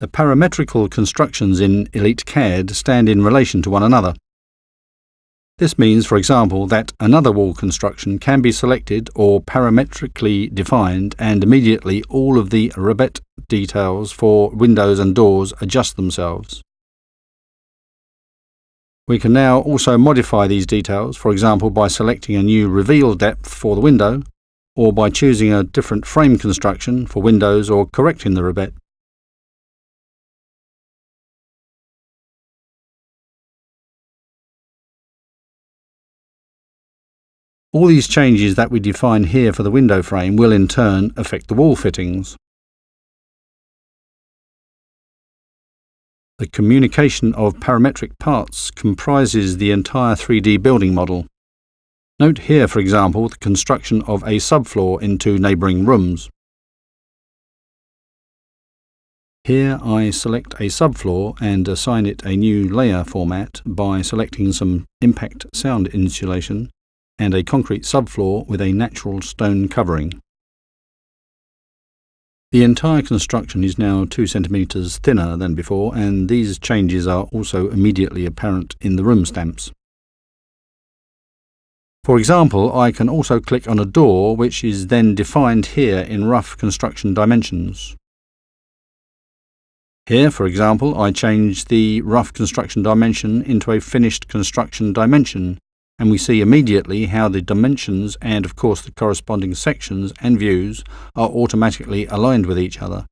The parametrical constructions in EliteCAD stand in relation to one another. This means, for example, that another wall construction can be selected or parametrically defined and immediately all of the rebate details for windows and doors adjust themselves. We can now also modify these details, for example by selecting a new reveal depth for the window, or by choosing a different frame construction for windows or correcting the rebate. All these changes that we define here for the window frame will in turn affect the wall fittings. The communication of parametric parts comprises the entire 3D building model. Note here, for example, the construction of a subfloor into neighbouring rooms. Here I select a subfloor and assign it a new layer format by selecting some impact sound insulation and a concrete subfloor with a natural stone covering. The entire construction is now 2 centimeters thinner than before and these changes are also immediately apparent in the room stamps. For example, I can also click on a door which is then defined here in rough construction dimensions. Here, for example, I change the rough construction dimension into a finished construction dimension and we see immediately how the dimensions and of course the corresponding sections and views are automatically aligned with each other.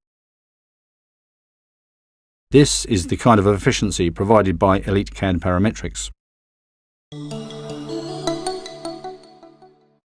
This is the kind of efficiency provided by Elite EliteCAD Parametrics.